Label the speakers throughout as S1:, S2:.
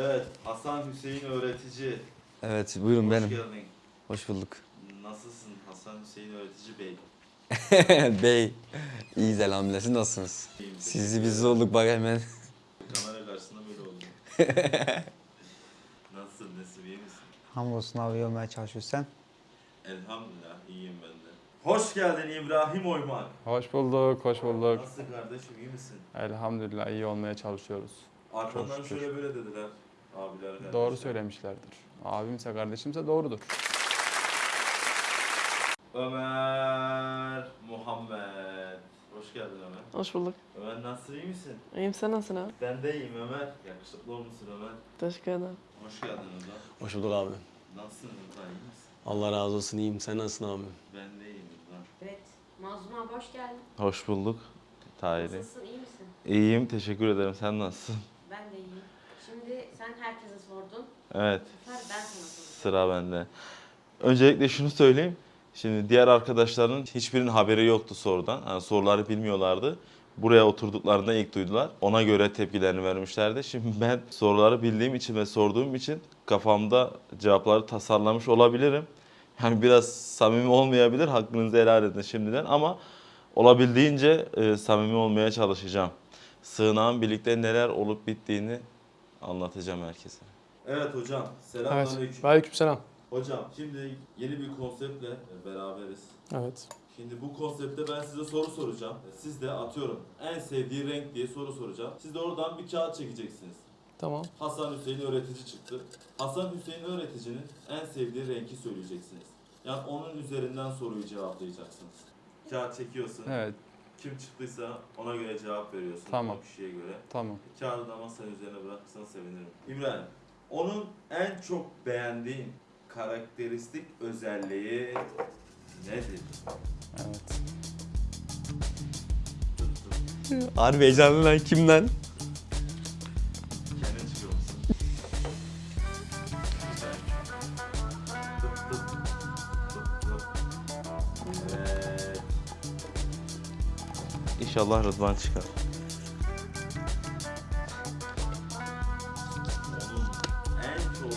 S1: Evet, Hasan Hüseyin öğretici.
S2: Evet buyurun
S1: Hoş
S2: benim.
S1: geldin.
S2: Hoş bulduk.
S1: Nasılsın Hasan Hüseyin öğretici bey?
S2: Bey. İyiyiz elhamdülillah. Siz nasılsınız?
S1: İyiyim,
S2: Sizi biz olduk bak hemen.
S1: Kamera karşısında böyle oldum. Nasılsın, nasıl iyi misin?
S3: Hamdolsun abi iyi olmaya çalışıyorsun sen.
S1: Elhamdülillah, iyiyim ben de. Hoş geldin İbrahim Oymak.
S4: Hoş bulduk, hoş bulduk.
S1: Nasılsın kardeşim, iyi misin?
S4: Elhamdülillah iyi olmaya çalışıyoruz. Şükür.
S1: şöyle böyle dediler. Abiler kardeşler.
S4: Doğru söylemişlerdir. Abimse kardeşimse doğrudur.
S1: Ömer Muhammed. Hoş geldin Ömer.
S5: Hoş bulduk.
S1: Ömer nasıl iyi misin?
S5: İyiyim sen nasılsın abi?
S1: Ben de iyiyim Ömer. Yakışıklı olmuşsun Ömer.
S5: Teşekkür ederim.
S1: Hoş geldin Ömer.
S6: Hoş bulduk abi.
S1: Nasılsın Ömer? İyi misin?
S6: Allah razı olsun iyiyim. Sen nasılsın abi?
S1: Ben de iyiyim Ömer.
S7: Evet. Mazlum abi hoş geldin.
S1: Hoş bulduk. Tahiri.
S7: Nasılsın, iyi misin?
S1: İyiyim, teşekkür ederim. Sen nasılsın?
S7: Ben de iyiyim. Şimdi sen herkese sordun.
S1: Evet,
S7: ben
S1: sıra bende. Öncelikle şunu söyleyeyim. Şimdi diğer arkadaşların hiçbirinin haberi yoktu sorudan. Yani soruları bilmiyorlardı. Buraya oturduklarında ilk duydular. Ona göre tepkilerini vermişlerdi. Şimdi ben soruları bildiğim için ve sorduğum için kafamda cevapları tasarlamış olabilirim. Yani biraz samimi olmayabilir. Hakkınızı helal edin şimdiden ama olabildiğince e, samimi olmaya çalışacağım. Sığınağın birlikte neler olup bittiğini anlatacağım herkese. Evet hocam.
S8: Evet.
S1: Selamünaleyküm.
S8: Aleykümselam.
S1: Hocam şimdi yeni bir konseptle beraberiz.
S8: Evet.
S1: Şimdi bu konseptte ben size soru soracağım. Siz de atıyorum en sevdiği renk diye soru soracağım. Siz de oradan bir kağıt çekeceksiniz.
S8: Tamam.
S1: Hasan Hüseyin öğretici çıktı. Hasan Hüseyin öğreticinin en sevdiği renki söyleyeceksiniz. Yani onun üzerinden soruyu cevaplayacaksınız. Kağıt çekiyorsun.
S4: Evet,
S1: Kim çıktıysa ona göre cevap veriyorsun.
S4: Tamam.
S1: O kişiye göre.
S4: tamam.
S1: Kağıdı da masanın üzerine bırakırsan sevinirim. İbrahim, onun en çok beğendiğin karakteristik özelliği nedir?
S4: Evet.
S6: Harbi heyecanlı lan kimden?
S1: İnşallah Rıdvan çıkar. Onun en çok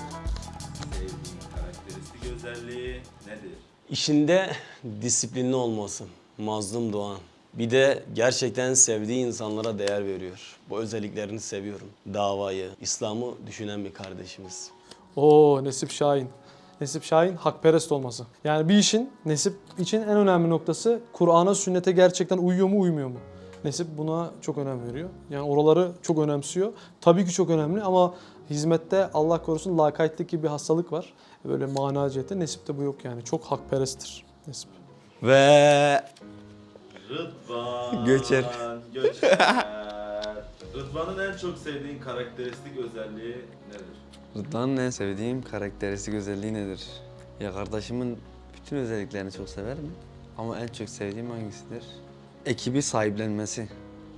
S1: sevdiğin karakteristik özelliği nedir?
S6: İşinde disiplinli olması. Mazlum Doğan. Bir de gerçekten sevdiği insanlara değer veriyor. Bu özelliklerini seviyorum. Davayı, İslam'ı düşünen bir kardeşimiz.
S8: Oo Nesip Şahin. Nesip Şahin hakperest olması. Yani bir işin Nesip için en önemli noktası Kur'an'a, sünnete gerçekten uyuyor mu, uymuyor mu? Nesip buna çok önem veriyor. Yani oraları çok önemsiyor. Tabii ki çok önemli ama hizmette Allah korusun lakaytlık gibi bir hastalık var. Böyle mana cihette Nesip'te bu yok yani. Çok hakperesttir Nesip.
S6: Ve
S1: Rıdvan.
S2: Göçer.
S1: Göçer. Rıdvan'ın en çok sevdiğin karakteristik özelliği nedir?
S2: Rıdvan'ın en sevdiğim karakteristik özelliği nedir? Ya kardeşimin bütün özelliklerini çok severim. Ama en çok sevdiğim hangisidir? Ekibi sahiplenmesi.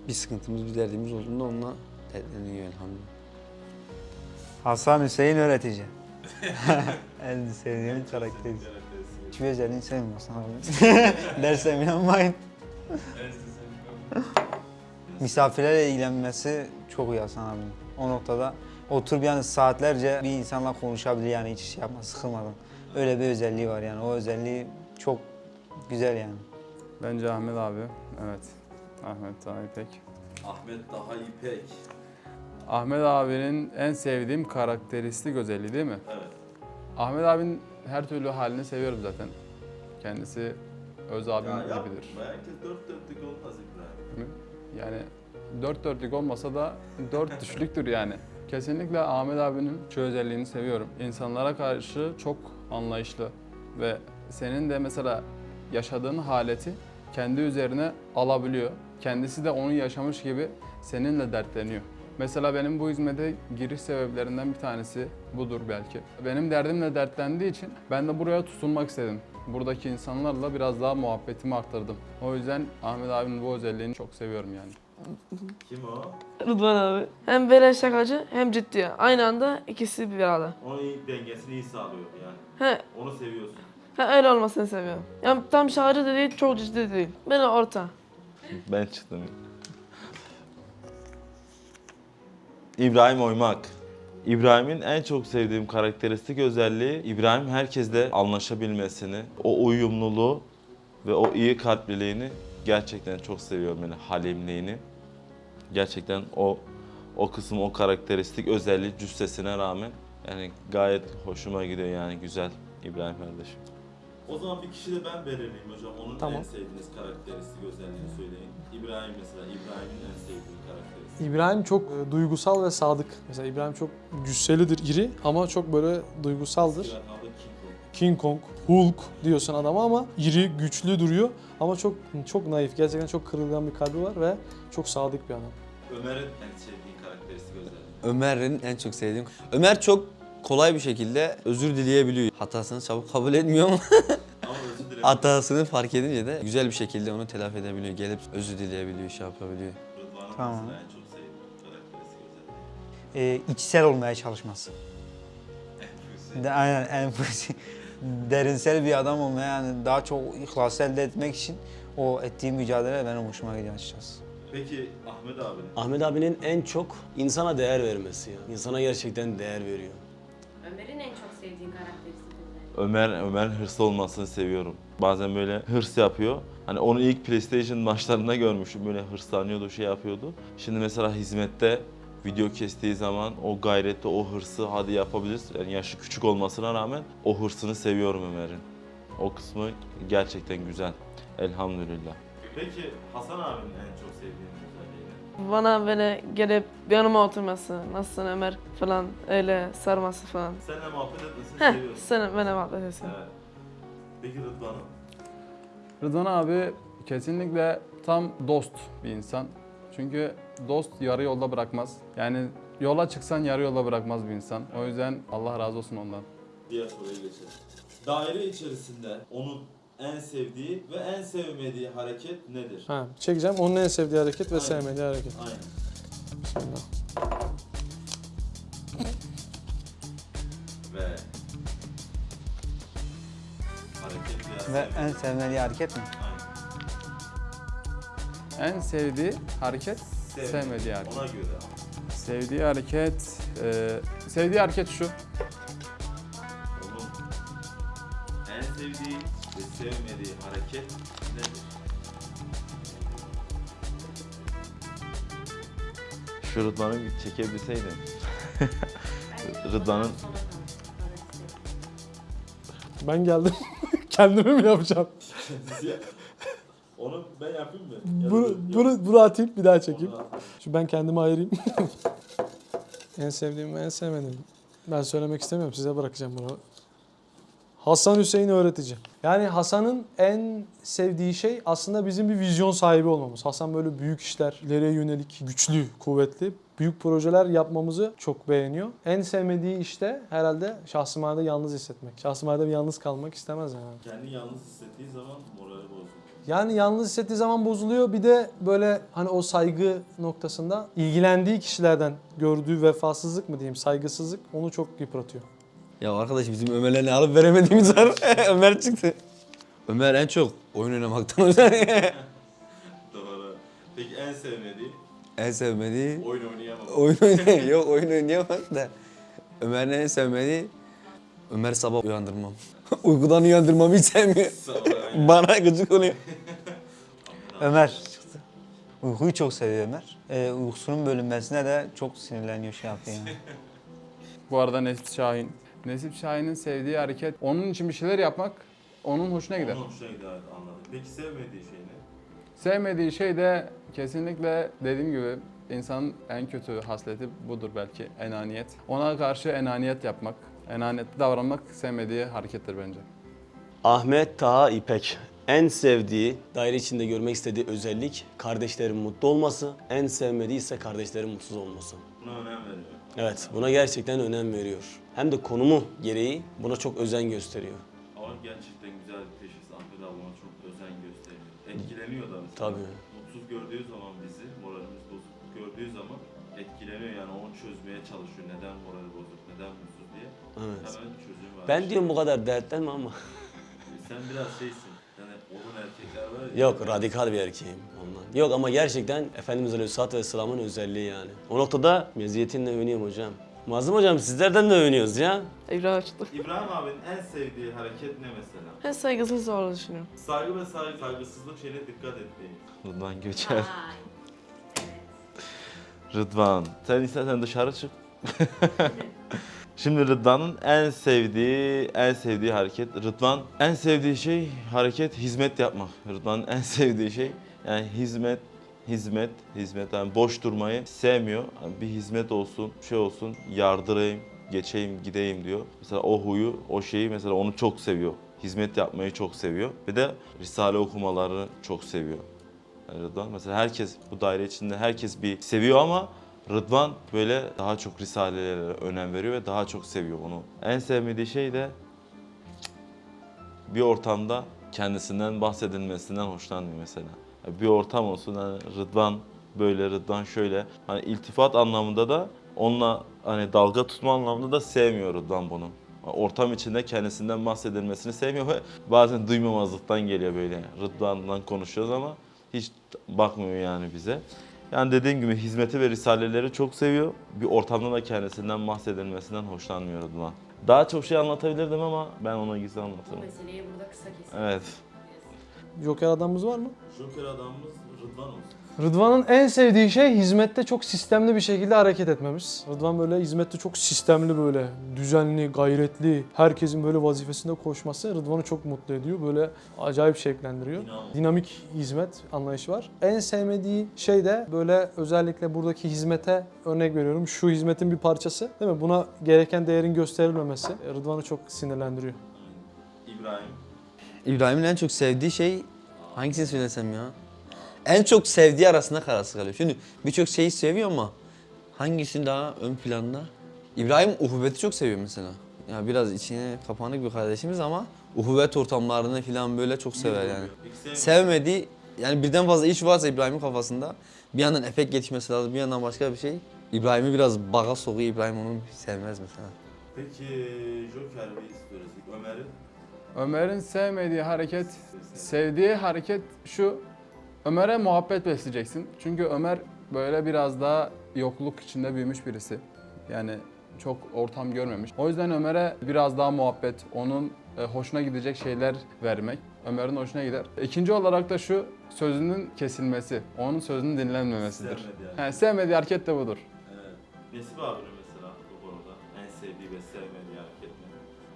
S2: Bir sıkıntımız, bir derdimiz olduğunda onunla dertleniyor elhamdülillah.
S3: Hasan Hüseyin öğretici. en sevdiğim karakteri. Hiçbir özelliğini sevmiyorsun abi. Dersem inanmayın. Misafirlerle ilgilenmesi çok iyi Hasan abi. O noktada oturup yani saatlerce bir insanla konuşabilir yani hiç şey yapmaz, sıkılmadan. Öyle bir özelliği var yani. O özelliği çok güzel yani.
S4: Bence Ahmet abi. Evet. Ahmet daha İpek.
S1: Ahmet Daha İpek.
S4: Ahmet abinin en sevdiğim karakteristik özelliği değil mi?
S1: Evet.
S4: Ahmet abinin her türlü halini seviyorum zaten. Kendisi öz abim
S1: Ya yapma.
S4: gibidir.
S1: Herkes dört dörtlük olmaz İbrahim.
S4: Yani dört dörtlük olmasa da dört düşlüktür yani. Kesinlikle Ahmet abinin şu özelliğini seviyorum. İnsanlara karşı çok anlayışlı ve senin de mesela yaşadığın haleti kendi üzerine alabiliyor. Kendisi de onu yaşamış gibi seninle dertleniyor. Mesela benim bu hizmete giriş sebeplerinden bir tanesi budur belki. Benim derdimle dertlendiği için ben de buraya tutunmak istedim. Buradaki insanlarla biraz daha muhabbetimi arttırdım. O yüzden Ahmet abinin bu özelliğini çok seviyorum yani.
S1: Kim o?
S5: Rıdvan abi. Hem böyle şakacı hem ciddi. Aynı anda ikisi bir arada.
S1: Onun iyi, dengesini iyi sağlıyor yani.
S5: He,
S1: Onu seviyorsun.
S5: he öyle olmasını seviyorum. Yani tam şakacı da değil, çok ciddi de değil. Böyle orta.
S1: Ben çıktım. İbrahim Oymak. İbrahim'in en çok sevdiğim karakteristik özelliği İbrahim herkesle anlaşabilmesini, o uyumluluğu ve o iyi kalpliliğini gerçekten çok seviyorum yani halimliğini. Gerçekten o o kısım o karakteristik özelliği cüssesine rağmen yani gayet hoşuma gidiyor yani güzel İbrahim kardeşim. O zaman bir kişi de ben belirleyeyim hocam. Onun
S8: Tamam.
S1: en sevdiğiniz karakteristik özelliğini söyleyin. İbrahim mesela, İbrahim'in en sevdiği karakteristik.
S8: İbrahim çok e, duygusal ve sadık. Mesela İbrahim çok cüsselidir, iri ama çok böyle duygusaldır.
S1: Adı King Kong.
S8: Hulk diyorsun adama ama iri, güçlü duruyor ama çok çok naif. Gerçekten çok kırılgan bir kalbi var ve çok sadık bir adam.
S1: Ömer'in en sevdiği karakteristik özelliği.
S2: Ömer'in en çok sevdiğim. Ömer çok kolay bir şekilde özür dileyebiliyor. Hatasını çabuk kabul etmiyor ama hatasını fark edince de güzel bir şekilde onu telafi edebiliyor. Gelip özür dileyebiliyor, şey yapabiliyor.
S1: Rıdvan'ın
S3: Tamam.
S1: en çok sevdiği karakteristik özelliği.
S3: Ee, içsel olmaya çalışması. De, aynen en derinsel bir adam olmaya yani daha çok ihlas elde etmek için o ettiği mücadele benim hoşuma gidiyor açıkçası.
S1: Peki Ahmet abi.
S6: Ahmet abinin en çok insana değer vermesi ya. İnsana gerçekten değer veriyor.
S7: Ömer'in en çok sevdiğin karakteristik özelliği.
S1: Ömer, Ömer hırslı olmasını seviyorum. Bazen böyle hırs yapıyor. Hani onu ilk PlayStation maçlarında görmüştüm. Böyle hırslanıyordu, şey yapıyordu. Şimdi mesela hizmette video kestiği zaman o gayreti, o hırsı hadi yapabiliriz. Yani yaşı küçük olmasına rağmen o hırsını seviyorum Ömer'in. O kısmı gerçekten güzel. Elhamdülillah. Peki Hasan abinin en çok sevdiğin özelliği
S5: Bana böyle gelip yanıma oturması, nasılsın Ömer falan öyle sarması falan.
S1: Seninle muhabbet etmesini
S5: Heh, sen bana muhabbet etsin.
S1: Evet. Peki Rıdvan'ın?
S4: Rıdvan abi kesinlikle tam dost bir insan. Çünkü dost yarı yolda bırakmaz. Yani yola çıksan yarı yolda bırakmaz bir insan. O yüzden Allah razı olsun ondan.
S1: Diğer soruya geçelim. Daire içerisinde onun en sevdiği ve en sevmediği hareket nedir?
S8: Ha, çekeceğim onun en sevdiği hareket ve
S1: Aynen.
S8: sevmediği hareket.
S1: Aynen.
S8: Bismillah.
S1: Ve hareket
S3: Ve en sevmediği hareket mi?
S1: Aynen.
S4: En sevdiği hareket, sevmediği hareket.
S1: Ona göre.
S4: Sevdiği hareket, e, sevdiği hareket şu.
S1: Onun en sevdiği ve sevmediği hareket nedir? Şu Rıdvan'ı bir çekebilseydim. Rıdvan'ın-.
S8: Ben geldim. Kendimi mi yapacağım?
S1: Onu ben yapayım mı?
S8: Bunu, bunu, bunu atayım bir daha çekeyim. Şu ben kendimi ayırayım. en sevdiğim ve en sevmediğim. Ben söylemek istemiyorum. Size bırakacağım bunu. Hasan Hüseyin öğretici. Yani Hasan'ın en sevdiği şey aslında bizim bir vizyon sahibi olmamız. Hasan böyle büyük işler, ileriye yönelik, güçlü, kuvvetli, büyük projeler yapmamızı çok beğeniyor. En sevmediği işte herhalde şahsımanede yalnız hissetmek. Şahsımanede yalnız kalmak istemez yani.
S1: Kendi yalnız hissettiği zaman morali bozuluyor.
S8: Yani yalnız hissettiği zaman bozuluyor. Bir de böyle hani o saygı noktasında ilgilendiği kişilerden gördüğü vefasızlık mı diyeyim, saygısızlık onu çok yıpratıyor.
S2: Ya arkadaş bizim Ömer'le ne alıp veremediğimiz var. Ömer çıktı. Ömer en çok oyun oynamaktan özel.
S1: Doğru. Peki en sevmediği?
S2: En sevmediği
S1: Oyun oynayamam.
S2: oyun oynayamaz. Yok oyun oynayamaz da. Ömer'in en sevmediği Ömer sabah uyandırmam. Uykudan uyandırmamı hiç sevmiyor. Bana gıcık oluyor.
S3: Ömer çıktı. Uykuyu çok seviyor Ömer. Ee, uykusunun bölünmesine de çok sinirleniyor şey yapıyor yani.
S4: Bu arada Nesip Şahin. Nesip Şahin'in sevdiği hareket, onun için bir şeyler yapmak onun hoşuna gider.
S1: Onun hoşuna gider anladım. Peki sevmediği şey ne?
S4: Sevmediği şey de kesinlikle dediğim gibi insanın en kötü hasleti budur belki enaniyet. Ona karşı enaniyet yapmak, enaniyetli davranmak sevmediği harekettir bence.
S6: Ahmet Taha İpek. En sevdiği, daire içinde görmek istediği özellik kardeşlerin mutlu olması. En sevmediği ise kardeşlerin mutsuz olması.
S1: Buna önem veriyor.
S6: Evet, buna gerçekten önem veriyor. Hem de konumu gereği buna çok özen gösteriyor.
S1: Ama gerçekten güzel bir teşhis. Ahmet abi ona çok özen gösteriyor. Etkileniyor da mesela.
S6: Tabii.
S1: Gördüğü zaman bizi, moralimiz bozuk gördüğü zaman etkileniyor yani onu çözmeye çalışıyor. Neden morali bozuk, neden mutsuz diye.
S6: Evet.
S1: Hemen çözüm var.
S6: Ben diyorum bu kadar dertlenme ama.
S1: Sen biraz şeysin. Yani odun erkekler var ya.
S6: Yok radikal bir erkeğim ondan. Yok ama gerçekten Efendimiz Aleyhisselatü Vesselam'ın özelliği yani. O noktada meziyetinle övünüyorum hocam. Mazlum hocam sizlerden de övünüyoruz ya.
S5: İbrahim açtı.
S1: İbrahim abinin en sevdiği hareket ne mesela?
S5: Ben saygısız olduğunu düşünüyorum.
S1: Saygı ve saygı, saygısızlık şeyine dikkat etmeyin. Rıdvan Göçer. Rıdvan, sen istersen dışarı çık. Şimdi Rıdvan'ın en sevdiği, en sevdiği hareket. Rıdvan en sevdiği şey hareket hizmet yapmak. Rıdvan'ın en sevdiği şey yani hizmet, hizmet, hizmet. Yani boş durmayı sevmiyor. Yani bir hizmet olsun, şey olsun, yardırayım, geçeyim, gideyim diyor. Mesela o huyu, o şeyi mesela onu çok seviyor. Hizmet yapmayı çok seviyor. Bir de Risale okumalarını çok seviyor. Yani Rıdvan mesela herkes bu daire içinde herkes bir seviyor ama Rıdvan böyle daha çok risalelere önem veriyor ve daha çok seviyor onu. En sevmediği şey de bir ortamda kendisinden bahsedilmesinden hoşlanmıyor mesela. Bir ortam olsun hani Rıdvan böyle Rıdvan şöyle hani iltifat anlamında da onunla hani dalga tutma anlamında da sevmiyor Rıdvan bunu. Ortam içinde kendisinden bahsedilmesini sevmiyor ve bazen duymamazlıktan geliyor böyle. Rıdvan'dan konuşuyoruz ama hiç bakmıyor yani bize. Yani dediğim gibi hizmeti ve risaleleri çok seviyor. Bir ortamda da kendisinden bahsedilmesinden hoşlanmıyor Rıdvan. Daha çok şey anlatabilirdim ama ben ona gizli
S7: Bu
S1: anlatırım.
S7: meseleyi burada kısa keselim.
S1: Evet.
S8: Joker adamımız var mı?
S1: Joker adamımız Rıdvan olsun.
S8: Rıdvan'ın en sevdiği şey hizmette çok sistemli bir şekilde hareket etmemiz. Rıdvan böyle hizmette çok sistemli böyle, düzenli, gayretli, herkesin böyle vazifesinde koşması Rıdvan'ı çok mutlu ediyor. Böyle acayip şevklendiriyor.
S1: Dinamik.
S8: Dinamik hizmet anlayışı var. En sevmediği şey de böyle özellikle buradaki hizmete örnek veriyorum. Şu hizmetin bir parçası değil mi? Buna gereken değerin gösterilmemesi Rıdvan'ı çok sinirlendiriyor.
S1: İbrahim.
S2: İbrahim'in en çok sevdiği şey hangisini söylesem ya? En çok sevdiği arasında kararsız kalıyor. Şimdi birçok şeyi seviyor ama hangisinin daha ön planda? İbrahim uhuvveti çok seviyor mesela. Ya biraz içine kapanık bir kardeşimiz ama uhuvvet ortamlarını falan böyle çok sever yani. Sevmediği yani birden fazla iş varsa İbrahim'in kafasında bir yandan efekt gelişmesi lazım bir yandan başka bir şey. İbrahim'i biraz baga sokuyor İbrahim onu sevmez mesela.
S1: Peki Joker bir istiyoruz. Ömer'in
S4: Ömer'in sevmediği hareket, sevdiği hareket şu. Ömer'e muhabbet besleyeceksin. Çünkü Ömer böyle biraz daha yokluk içinde büyümüş birisi. Yani çok ortam görmemiş. O yüzden Ömer'e biraz daha muhabbet, onun e, hoşuna gidecek şeyler vermek. Ömer'in hoşuna gider. İkinci olarak da şu sözünün kesilmesi, onun sözünün dinlenmemesidir.
S1: Sevmediği hareket.
S4: Yani sevmediği hareket de budur.
S1: Evet. Nesip abinin mesela bu konuda en sevdiği ve sevmediği hareket ne?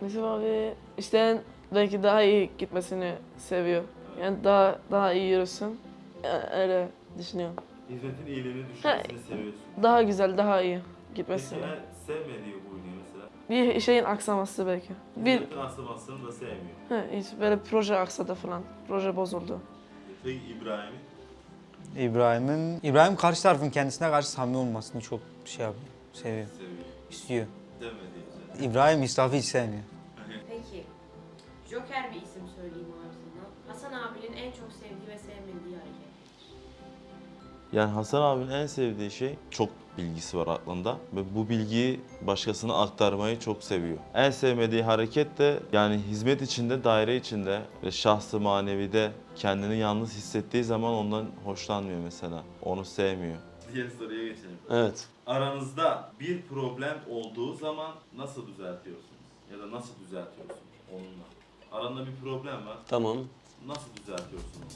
S5: Mesela abi işte belki daha iyi gitmesini seviyor. Yani daha daha iyi yürüsün. Yani öyle düşünüyorum.
S1: Hizmetin iyiliğini düşünmesini seviyorsun.
S5: Daha güzel, daha iyi
S1: Peki
S5: gitmesini.
S1: en sevmediği huyunu mesela?
S5: Bir şeyin aksaması belki. Bir
S1: Hizmetin asılmasını da sevmiyor.
S5: he, hiç böyle proje aksadı falan. Proje bozuldu.
S1: Peki İbrahim'in?
S3: İbrahim'in İbrahim karşı tarafın kendisine karşı samimi olmasını çok şey yapıyor, seviyor,
S1: Seviyor.
S3: istiyor.
S1: Sevmediği güzel.
S3: İbrahim israfı hiç sevmiyor.
S7: Joker bir isim söyleyeyim abi sana. Hasan abinin en çok sevdiği ve sevmediği hareket.
S1: Yani Hasan abinin en sevdiği şey çok bilgisi var aklında ve bu bilgiyi başkasına aktarmayı çok seviyor. En sevmediği hareket de yani hizmet içinde, daire içinde ve şahsı manevide kendini yalnız hissettiği zaman ondan hoşlanmıyor mesela. Onu sevmiyor. Diğer soruya geçelim.
S6: Evet.
S1: Aranızda bir problem olduğu zaman nasıl düzeltiyorsunuz? Ya da nasıl düzeltiyorsunuz onunla? Aranda bir problem var.
S6: Tamam.
S1: Nasıl düzeltiyorsun onu?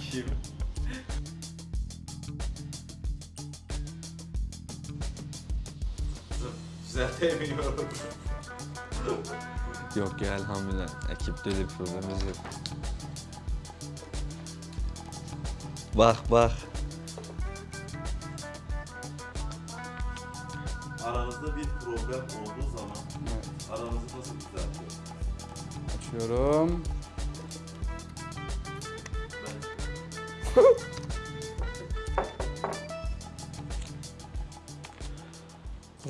S1: Kim? Düzeltemiyorum.
S2: Yok ya elhamdülillah ekipte öyle bir problemimiz yok. Bak bak.
S4: Açıyorum.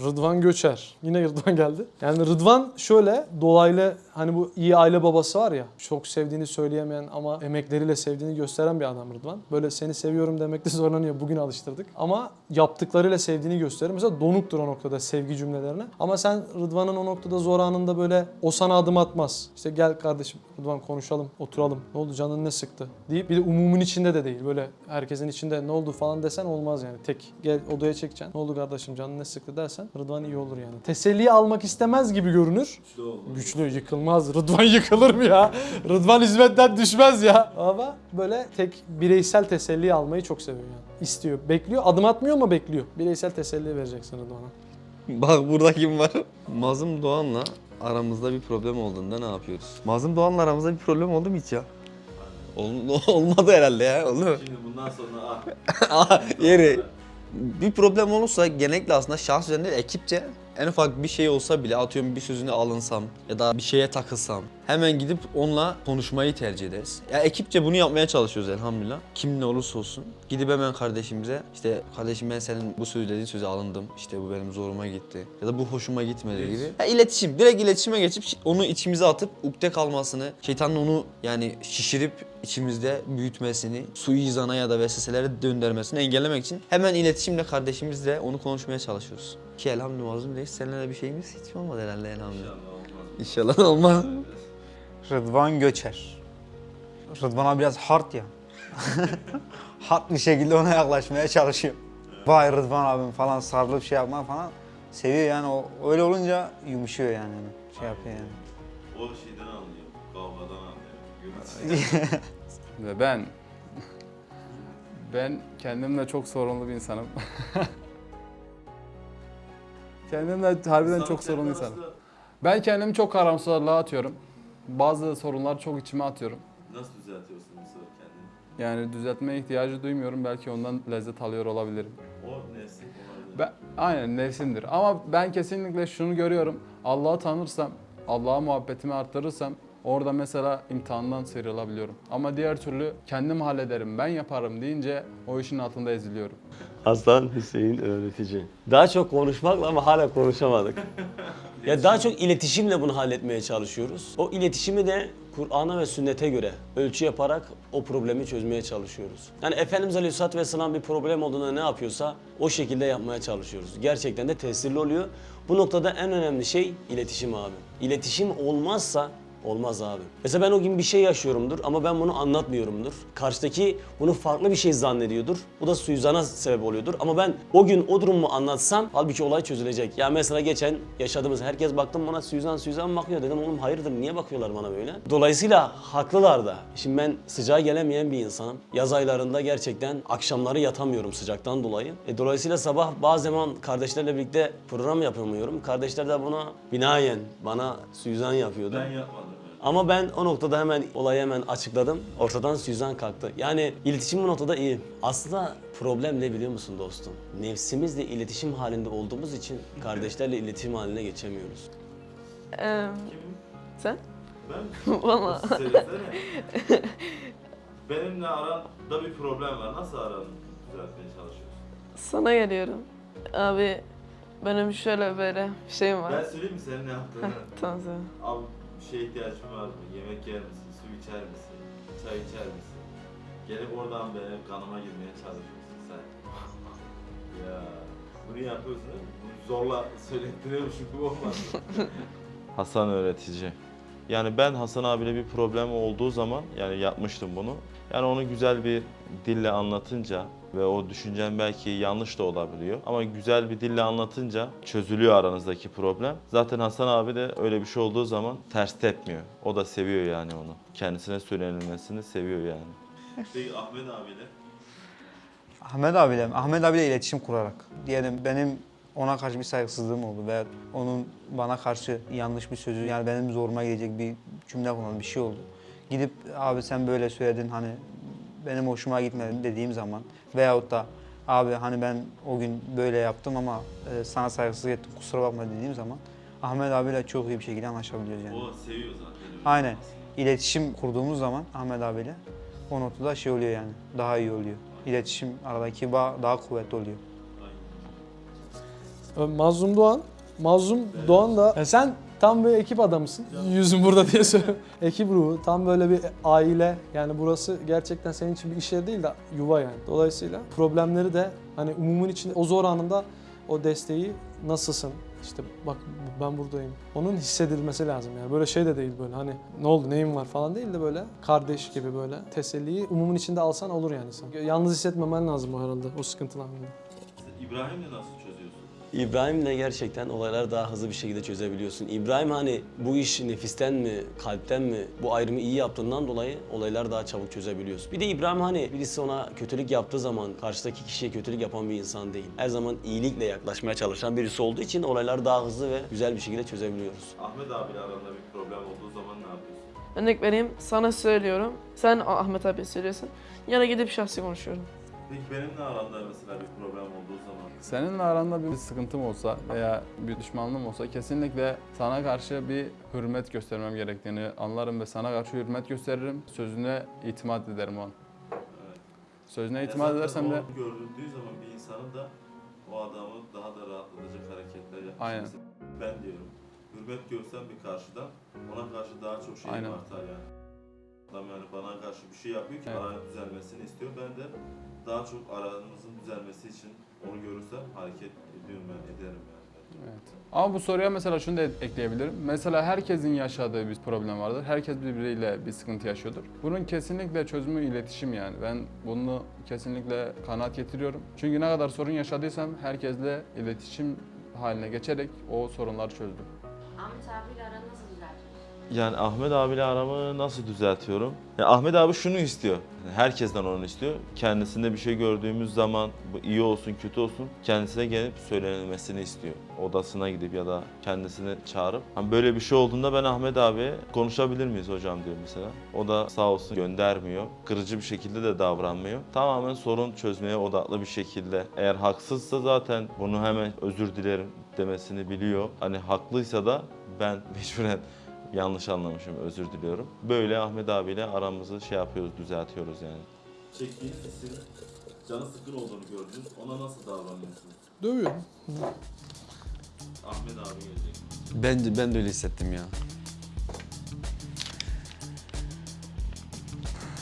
S8: Rıdvan Göçer. Yine Rıdvan geldi. Yani Rıdvan şöyle dolaylı hani bu iyi aile babası var ya çok sevdiğini söyleyemeyen ama emekleriyle sevdiğini gösteren bir adam Rıdvan. Böyle seni seviyorum demekte zorlanıyor. Bugün alıştırdık. Ama yaptıklarıyla sevdiğini gösterir. Mesela donuktur o noktada sevgi cümlelerine. Ama sen Rıdvan'ın o noktada zor anında böyle o sana adım atmaz. İşte gel kardeşim Rıdvan konuşalım, oturalım. Ne oldu canın ne sıktı? deyip bir de umumun içinde de değil. Böyle herkesin içinde ne oldu falan desen olmaz yani. Tek gel odaya çekeceksin. Ne oldu kardeşim canın ne sıktı dersen Rıdvan iyi olur yani. Teselli almak istemez gibi görünür. Güçlü yıkılmaz. Rıdvan yıkılır mı ya? Rıdvan hizmetten düşmez ya. Ama böyle tek bireysel teselli almayı çok seviyor yani. İstiyor, bekliyor. Adım atmıyor ama bekliyor. Bireysel teselli vereceksin Rıdvan'a.
S9: Bak burada kim var? Mazlum Doğan'la aramızda bir problem olduğunda ne yapıyoruz? Mazlum Doğan'la aramızda bir problem oldu mu hiç ya? Ol, olmadı herhalde ya, oldu mu?
S1: Şimdi bundan sonra
S9: Aa, Yeri. Bir problem olursa genellikle aslında şahs üzerinde ekipçe en ufak bir şey olsa bile atıyorum bir sözüne alınsam ya da bir şeye takılsam hemen gidip onunla konuşmayı tercih ederiz. Ya ekipçe bunu yapmaya çalışıyoruz elhamdülillah. Kim ne olursa olsun. Gidip hemen kardeşimize işte kardeşim ben senin bu söylediğin söze alındım. İşte bu benim zoruma gitti. Ya da bu hoşuma gitmedi gibi. Ya iletişim. Direkt iletişime geçip onu içimize atıp ukde kalmasını, şeytanın onu yani şişirip içimizde büyütmesini, suizana ya da vesveselere döndürmesini engellemek için hemen iletişimle kardeşimizle onu konuşmaya çalışıyoruz. Ki elhamdülillah mazlum değil. Seninle de bir şeyimiz hiç olmadı herhalde elhamdülillah. İnşallah olmaz.
S3: Rıdvan Göçer. Rıdvan'a biraz hard ya. hard bir şekilde ona yaklaşmaya çalışıyor. Vay Rıdvan abim falan sarılıp şey yapma falan seviyor yani o öyle olunca yumuşuyor yani şey yapıyor yani.
S1: o şeyden anlıyor. Kavgadan anlıyor.
S4: Ve ben ben kendimle çok sorunlu bir insanım. kendimle harbiden çok sorunlu insanım. Ben kendimi çok karamsarlığa atıyorum. Bazı sorunlar çok içime atıyorum.
S1: Nasıl düzeltiyorsun bu sefer kendini?
S4: Yani düzeltmeye ihtiyacı duymuyorum. Belki ondan lezzet alıyor olabilirim.
S1: O nefsin olabilir.
S4: Ben, aynen nefsimdir. Ama ben kesinlikle şunu görüyorum. Allah'ı tanırsam, Allah'a muhabbetimi arttırırsam orada mesela imtihandan sıyrılabiliyorum. Ama diğer türlü kendim hallederim, ben yaparım deyince o işin altında eziliyorum.
S6: Hasan Hüseyin öğretici. Daha çok konuşmakla ama hala konuşamadık. ya daha çok iletişimle bunu halletmeye çalışıyoruz. O iletişimi de Kur'an'a ve sünnete göre ölçü yaparak o problemi çözmeye çalışıyoruz. Yani Efendimiz Aleyhisselatü Vesselam bir problem olduğunda ne yapıyorsa o şekilde yapmaya çalışıyoruz. Gerçekten de tesirli oluyor. Bu noktada en önemli şey iletişim abi. İletişim olmazsa Olmaz abi. Mesela ben o gün bir şey yaşıyorumdur ama ben bunu anlatmıyorumdur. Karşıdaki bunu farklı bir şey zannediyordur. Bu da suizana sebep oluyordur. Ama ben o gün o durumu anlatsam halbuki olay çözülecek. Ya mesela geçen yaşadığımız herkes baktım bana suizan suizan bakıyor. Dedim oğlum hayırdır niye bakıyorlar bana böyle? Dolayısıyla haklılar da. Şimdi ben sıcağa gelemeyen bir insanım. Yaz aylarında gerçekten akşamları yatamıyorum sıcaktan dolayı. E, dolayısıyla sabah bazı zaman kardeşlerle birlikte program yapamıyorum. Kardeşler de buna binaen bana suizan yapıyordu.
S1: Ben yapmadım.
S6: Ama ben o noktada hemen olayı hemen açıkladım. Ortadan Süzan kalktı. Yani iletişim bu noktada iyi. Aslında problem ne biliyor musun dostum? Nefsimizle iletişim halinde olduğumuz için kardeşlerle iletişim haline geçemiyoruz.
S5: Ee, sen?
S1: Ben
S5: Valla.
S1: Benimle aranda bir problem var. Nasıl aranı düzeltmeye çalışıyorsun?
S5: Sana geliyorum. Abi benim şöyle böyle bir şeyim
S1: Ben
S5: var.
S1: söyleyeyim mi senin ne yaptığını?
S5: Tamam söyle.
S1: Abi bir şeye ihtiyacın var mı? Yemek yer misin? Su içer misin? Çay içer misin? Gelip oradan benim kanıma girmeye çalışıyorsun sen. ya bunu yapıyorsun değil mi? Bunu zorla söylettiriyormuşum gibi olmaz Hasan öğretici. Yani ben Hasan abiyle bir problem olduğu zaman yani yapmıştım bunu. Yani onu güzel bir dille anlatınca ve o düşüncen belki yanlış da olabiliyor. Ama güzel bir dille anlatınca çözülüyor aranızdaki problem. Zaten Hasan abi de öyle bir şey olduğu zaman ters tepmiyor. O da seviyor yani onu. Kendisine söylenilmesini seviyor yani. Peki Ahmet abiyle?
S3: Ahmet abiyle, Ahmet abiyle iletişim kurarak. Diyelim benim ona karşı bir saygısızlığım oldu veya onun bana karşı yanlış bir sözü yani benim zoruma gidecek bir cümle kullandı, bir şey oldu. Gidip abi sen böyle söyledin hani benim hoşuma gitmedi dediğim zaman veyahut da abi hani ben o gün böyle yaptım ama e, sana saygısızlık ettim kusura bakma dediğim zaman Ahmet abiyle çok iyi bir şekilde anlaşabiliyoruz yani.
S1: O seviyor zaten.
S3: Aynen.
S1: olması.
S3: İletişim kurduğumuz zaman Ahmet abiyle o noktada şey oluyor yani daha iyi oluyor. İletişim aradaki bağ daha kuvvetli oluyor.
S8: Mazlum Doğan. Mazlum Doğan da Ya sen tam bir ekip adamısın. Yüzüm burada diye söylüyorum. ekip ruhu. Tam böyle bir aile. Yani burası gerçekten senin için bir iş yeri değil de yuva yani. Dolayısıyla problemleri de hani umumun içinde o zor anında o desteği nasılsın? İşte bak ben buradayım. Onun hissedilmesi lazım yani. Böyle şey de değil böyle hani ne oldu neyin var falan değil de böyle kardeş gibi böyle teselliyi umumun içinde alsan olur yani sen. Yalnız hissetmemen lazım o herhalde o sıkıntılar anında.
S1: İbrahim'le nasıl?
S6: İbrahim'le gerçekten olayları daha hızlı bir şekilde çözebiliyorsun. İbrahim hani bu iş nefisten mi, kalpten mi bu ayrımı iyi yaptığından dolayı olayları daha çabuk çözebiliyorsun. Bir de İbrahim hani birisi ona kötülük yaptığı zaman karşıdaki kişiye kötülük yapan bir insan değil. Her zaman iyilikle yaklaşmaya çalışan birisi olduğu için olayları daha hızlı ve güzel bir şekilde çözebiliyoruz.
S1: Ahmet abiyle aranda bir problem olduğu zaman ne yapıyorsun?
S5: Örnek vereyim, sana söylüyorum. Sen Ahmet abi söylüyorsun. Ya da gidip şahsi konuşuyorum.
S1: Peki benimle aranda mesela bir problem olduğu zaman
S4: Seninle aranda bir sıkıntım olsa veya bir düşmanlığım olsa kesinlikle sana karşı bir hürmet göstermem gerektiğini anlarım ve sana karşı hürmet gösteririm. Sözüne itimat ederim o an.
S1: Evet.
S4: Sözüne itimat edersem de
S1: görüldüğü zaman bir insanın da o adamı daha da rahatlatacak hareketler yapması.
S4: Aynen.
S1: Ben diyorum. Hürmet görsem bir karşıdan ona karşı daha çok şeyim
S4: Aynen.
S1: artar yani. Adam yani bana karşı bir şey yapıyor ki
S4: Evet.
S1: aranın düzelmesini istiyor. Ben de daha çok aranızın düzelmesi için onu görürsem hareket ediyorum ben, ederim yani.
S4: Evet. Ama bu soruya mesela şunu da ekleyebilirim. Mesela herkesin yaşadığı bir problem vardır. Herkes birbiriyle bir sıkıntı yaşıyordur. Bunun kesinlikle çözümü iletişim yani. Ben bunu kesinlikle kanaat getiriyorum. Çünkü ne kadar sorun yaşadıysam herkesle iletişim haline geçerek o sorunları çözdüm.
S7: Ahmet abiyle aranı nasıl düzeltiyorsun?
S1: Yani Ahmet abiyle aramı nasıl düzeltiyorum? Ya Ahmet abi şunu istiyor. Herkesten onu istiyor. Kendisinde bir şey gördüğümüz zaman bu iyi olsun kötü olsun kendisine gelip söylenilmesini istiyor. Odasına gidip ya da kendisini çağırıp hani böyle bir şey olduğunda ben Ahmet abiye konuşabilir miyiz hocam diyor mesela. O da sağ olsun göndermiyor. Kırıcı bir şekilde de davranmıyor. Tamamen sorun çözmeye odaklı bir şekilde. Eğer haksızsa zaten bunu hemen özür dilerim demesini biliyor. Hani haklıysa da ben mecburen yanlış anlamışım özür diliyorum. Böyle Ahmet abiyle aramızı şey yapıyoruz, düzeltiyoruz yani. Çektiğiniz isim canı sıkın olduğunu gördünüz. Ona nasıl davranıyorsunuz?
S8: Dövüyor.
S1: Ahmet abi gelecek.
S2: Ben, ben de öyle hissettim ya.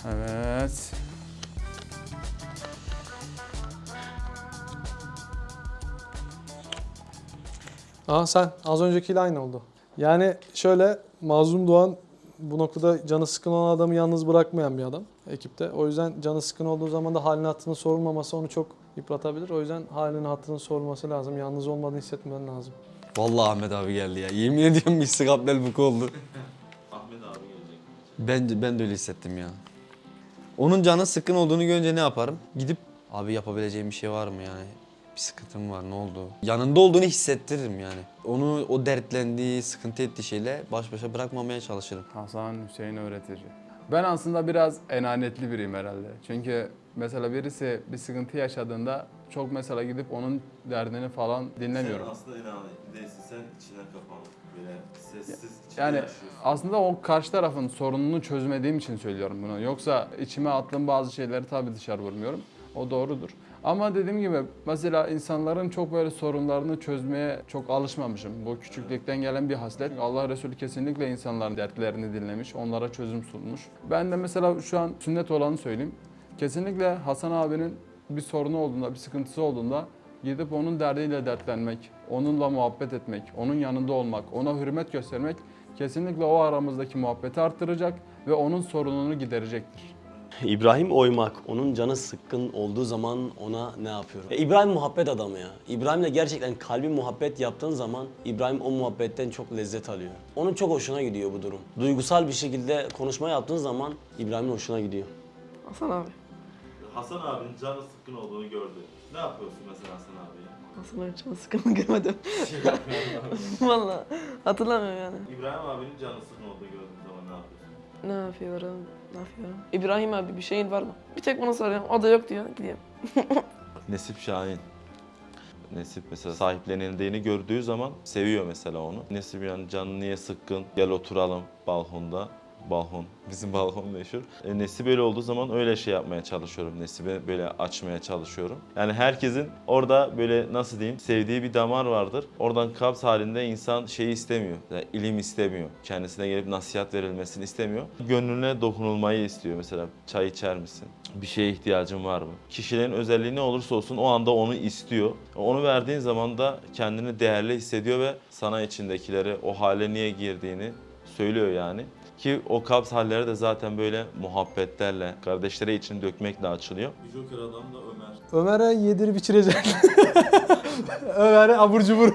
S4: Evet.
S8: Aa sen az öncekiyle aynı oldu. Yani şöyle Mazlum Doğan bu noktada canı sıkın olan adamı yalnız bırakmayan bir adam ekipte. O yüzden canı sıkın olduğu zaman da halini hattını sorulmaması onu çok yıpratabilir. O yüzden halinin hattının sorulması lazım. Yalnız olmadığını hissetmen lazım.
S2: Vallahi Ahmet abi geldi ya. Yemin ediyorum bir sıkaplel buku oldu.
S1: Ahmet abi gelecek.
S2: Ben, ben de öyle hissettim ya. Onun canı sıkkın olduğunu görünce ne yaparım? Gidip abi yapabileceğim bir şey var mı yani? Bir sıkıntım var ne oldu? Yanında olduğunu hissettiririm yani. Onu o dertlendiği, sıkıntı ettiği şeyle baş başa bırakmamaya çalışırım.
S4: Hasan Hüseyin öğretici. Ben aslında biraz enanetli biriyim herhalde. Çünkü mesela birisi bir sıkıntı yaşadığında çok mesela gidip onun derdini falan dinlemiyorum.
S1: Sen aslında inanın değilsin. Sen içine kapanık. Böyle sessiz içine
S4: Yani
S1: yaşıyorsun.
S4: aslında o karşı tarafın sorununu çözmediğim için söylüyorum bunu. Yoksa içime attığım bazı şeyleri tabii dışarı vurmuyorum. O doğrudur. Ama dediğim gibi mesela insanların çok böyle sorunlarını çözmeye çok alışmamışım. Bu küçüklükten gelen bir haslet. Allah Resulü kesinlikle insanların dertlerini dinlemiş, onlara çözüm sunmuş. Ben de mesela şu an sünnet olanı söyleyeyim. Kesinlikle Hasan abinin bir sorunu olduğunda, bir sıkıntısı olduğunda gidip onun derdiyle dertlenmek, onunla muhabbet etmek, onun yanında olmak, ona hürmet göstermek kesinlikle o aramızdaki muhabbeti arttıracak ve onun sorununu giderecektir.
S6: İbrahim oymak, onun canı sıkkın olduğu zaman ona ne yapıyorum? Ya İbrahim muhabbet adamı ya. İbrahim'le gerçekten kalbi muhabbet yaptığın zaman İbrahim o muhabbetten çok lezzet alıyor. Onun çok hoşuna gidiyor bu durum. Duygusal bir şekilde konuşma yaptığın zaman İbrahim'in hoşuna gidiyor.
S5: Hasan abi.
S1: Hasan abinin canı sıkkın olduğunu gördü. Ne yapıyorsun mesela Hasan abiye?
S5: Hasan abi canı sıkıntı görmedim. Vallahi hatırlamıyorum yani.
S1: İbrahim abinin canı sıkkın olduğunu gördüğün zaman ne yapıyorsun?
S5: Ne yapıyorum? Ne yapıyorum? İbrahim abi bir şeyin var mı? Bir tek buna soruyorum. O da yok diyor. Gidiyorum.
S1: Nesip Şahin. Nesip mesela sahiplenildiğini gördüğü zaman seviyor mesela onu. Nesip yani canı niye sıkkın? Gel oturalım balkonda. Balkon. Bizim balkon meşhur. E, Nesi böyle olduğu zaman öyle şey yapmaya çalışıyorum. Nesibe böyle açmaya çalışıyorum. Yani herkesin orada böyle nasıl diyeyim sevdiği bir damar vardır. Oradan kabz halinde insan şeyi istemiyor. Yani ilim istemiyor. Kendisine gelip nasihat verilmesini istemiyor. Gönlüne dokunulmayı istiyor. Mesela çay içer misin? Bir şeye ihtiyacın var mı? Kişilerin özelliği ne olursa olsun o anda onu istiyor. Onu verdiğin zaman da kendini değerli hissediyor ve sana içindekileri o hale niye girdiğini söylüyor yani. Ki o kabz halleri de zaten böyle muhabbetlerle, kardeşlere için dökmekle açılıyor. Bir Joker adam da Ömer.
S8: Ömer'e yedirip içirecek. Ömer'e abur cubur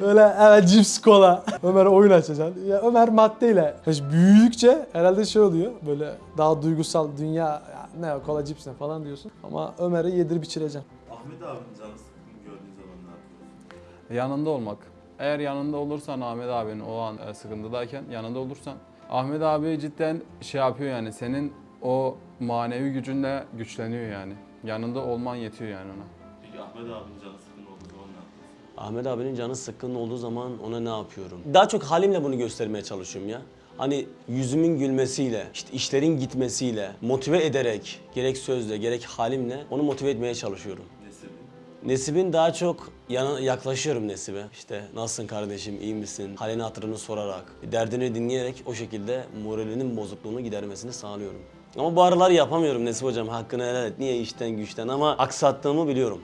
S8: böyle evet cips kola. Ömer'e oyun açacaksın. Ya Ömer maddeyle. İşte büyüdükçe herhalde şey oluyor böyle daha duygusal dünya ya ne kola cips ne falan diyorsun. Ama Ömer'e yedirip içireceksin.
S1: Ahmet abinin canı sıkkın gördüğün zaman ne yapıyorsun?
S4: Yanında olmak. Eğer yanında olursan Ahmet abinin o an e, sıkıntıdayken yanında olursan Ahmet abi cidden şey yapıyor yani senin o manevi gücünle güçleniyor yani. Yanında olman yetiyor yani ona.
S1: Peki Ahmet abinin canı sıkkın olduğu zaman ne yapıyorsun?
S6: Ahmet abinin canı sıkkın olduğu zaman ona ne yapıyorum? Daha çok halimle bunu göstermeye çalışıyorum ya. Hani yüzümün gülmesiyle, işte işlerin gitmesiyle, motive ederek, gerek sözle, gerek halimle onu motive etmeye çalışıyorum.
S1: Nesibin?
S6: Daha çok yana, yaklaşıyorum Nesib'e. İşte nasılsın kardeşim, iyi misin? Halini hatırını sorarak, derdini dinleyerek o şekilde moralinin bozukluğunu gidermesini sağlıyorum. Ama bu aralar yapamıyorum Nesip hocam, hakkını helal et. Niye işten güçten ama aksattığımı biliyorum.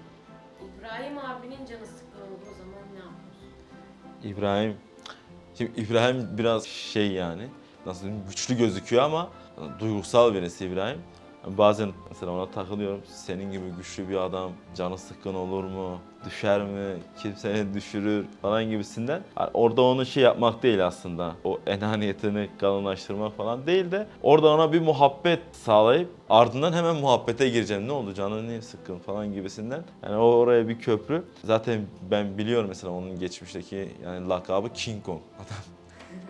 S7: İbrahim abinin canı sıkkın olduğu zaman ne yapıyorsun?
S1: İbrahim. Şimdi İbrahim biraz şey yani nasıl diyeyim güçlü gözüküyor ama duygusal birisi İbrahim. Bazen mesela ona takılıyorum. Senin gibi güçlü bir adam canı sıkkın olur mu? Düşer mi? Kim seni düşürür? Falan gibisinden. Orada onu şey yapmak değil aslında. O enaniyetini kalınlaştırmak falan değil de orada ona bir muhabbet sağlayıp ardından hemen muhabbete gireceğim. Ne oldu canın niye sıkkın falan gibisinden. Yani oraya bir köprü. Zaten ben biliyorum mesela onun geçmişteki yani lakabı King Kong. Adam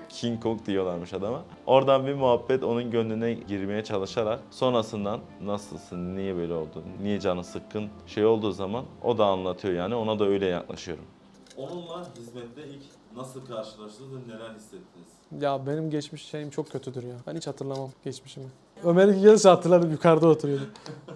S1: King Kong diyorlarmış adama. Oradan bir muhabbet onun gönlüne girmeye çalışarak sonrasından nasılsın, niye böyle oldu, niye canı sıkkın şey olduğu zaman o da anlatıyor yani ona da öyle yaklaşıyorum. Onunla hizmette ilk nasıl karşılaştınız ve neler hissettiniz?
S8: Ya benim geçmiş şeyim çok kötüdür ya. Ben hiç hatırlamam geçmişimi. Ömer iki gelirse hatırlarım yukarıda oturuyordu.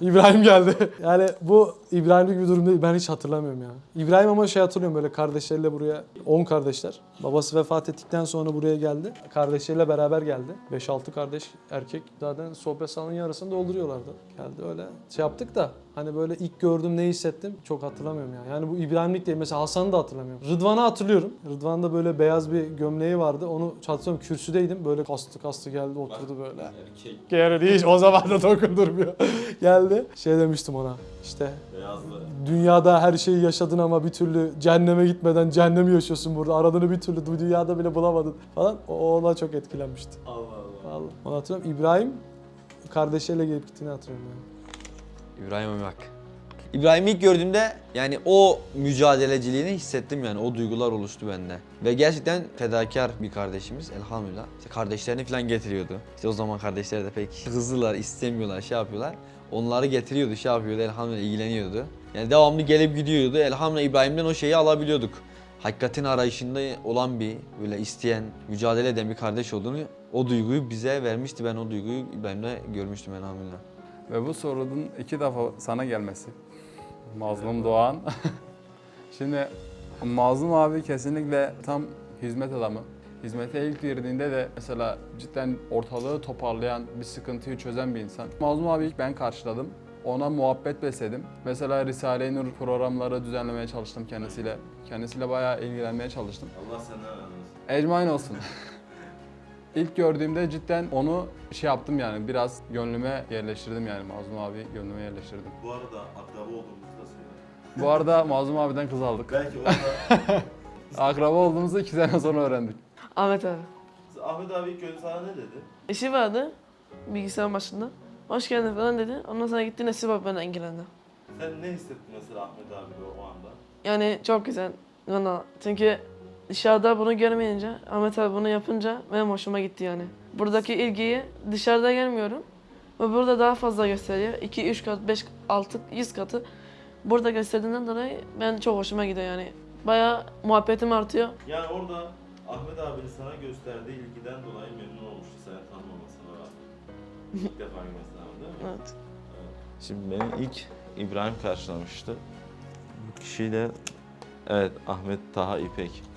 S8: İbrahim geldi. Yani bu İbrahim'lik bir durum değil. Ben hiç hatırlamıyorum ya. İbrahim ama şey hatırlıyorum böyle kardeşleriyle buraya 10 kardeşler. Babası vefat ettikten sonra buraya geldi. Kardeşleriyle beraber geldi. 5-6 kardeş erkek zaten sohbet salonunun yarısını dolduruyorlardı. Geldi öyle şey yaptık da hani böyle ilk gördüm ne hissettim çok hatırlamıyorum ya. Yani bu İbrahim'lik değil. Mesela Hasan'ı da hatırlamıyorum. Rıdvan'ı hatırlıyorum. Rıdvan'da böyle beyaz bir gömleği vardı. Onu hatırlıyorum kürsüdeydim. Böyle kastı kastı geldi oturdu böyle.
S1: Erkek,
S8: Yani hiç o zaman da dokundurmuyor. Geldi. Şey demiştim ona işte
S1: beyazlı.
S8: dünyada her şeyi yaşadın ama bir türlü cehenneme gitmeden cehennemi yaşıyorsun burada. Aradığını bir türlü bu dünyada bile bulamadın falan. O ona çok etkilenmişti.
S1: Allah Allah.
S8: Vallahi. Onu hatırlıyorum. İbrahim kardeşiyle gelip gittiğini hatırlıyorum yani.
S9: İbrahim Ömak. İbrahim'i ilk gördüğümde yani o mücadeleciliğini hissettim yani o duygular oluştu bende. Ve gerçekten fedakar bir kardeşimiz elhamdülillah. İşte kardeşlerini falan getiriyordu. İşte o zaman kardeşler de pek hızlılar, istemiyorlar, şey yapıyorlar. Onları getiriyordu, şey yapıyordu, elhamdülillah ilgileniyordu. Yani devamlı gelip gidiyordu. Elhamdülillah İbrahim'den o şeyi alabiliyorduk. Hakikatin arayışında olan bir, böyle isteyen, mücadele eden bir kardeş olduğunu, o duyguyu bize vermişti. Ben o duyguyu İbrahim'de görmüştüm elhamdülillah.
S4: Ve bu sorunun iki defa sana gelmesi. Mazlum Doğan. Şimdi Mazlum abi kesinlikle tam hizmet adamı. Hizmete ilk girdiğinde de mesela cidden ortalığı toparlayan, bir sıkıntıyı çözen bir insan. Mazlum abi ilk ben karşıladım. Ona muhabbet besledim. Mesela Risale-i Nur programları düzenlemeye çalıştım kendisiyle. Kendisiyle bayağı ilgilenmeye çalıştım.
S1: Allah senden razı olsun.
S4: Ecmain olsun. İlk gördüğümde cidden onu şey yaptım yani biraz gönlüme yerleştirdim yani Mazlum abi gönlüme yerleştirdim.
S1: Bu arada akraba olduğumuzu da söyle.
S4: Bu arada Mazlum abiden kız aldık.
S1: Belki orada
S4: Akraba olduğumuzu iki sene sonra öğrendik.
S5: Ahmet abi.
S1: Ahmet abi ilk önce sana ne dedi?
S5: İşi vardı bilgisayar başında. Hoş geldin falan dedi. Ondan sonra gitti Nesip abi benden ilgilendi.
S1: Sen ne hissettin mesela Ahmet abi o anda?
S5: Yani çok güzel bana. Çünkü dışarıda bunu görmeyince, Ahmet abi bunu yapınca benim hoşuma gitti yani. Buradaki ilgiyi dışarıda gelmiyorum. Ve burada daha fazla gösteriyor. 2, 3 kat, 5, 6, 100 katı burada gösterdiğinden dolayı ben çok hoşuma gidiyor yani. Bayağı muhabbetim artıyor.
S1: Yani orada Ahmet abinin sana gösterdiği ilgiden dolayı memnun olmuştu seni tanımaması İlk defa girme sınavı değil mi?
S5: Evet.
S1: Şimdi beni ilk İbrahim karşılamıştı. Bu kişiyle evet Ahmet Taha İpek.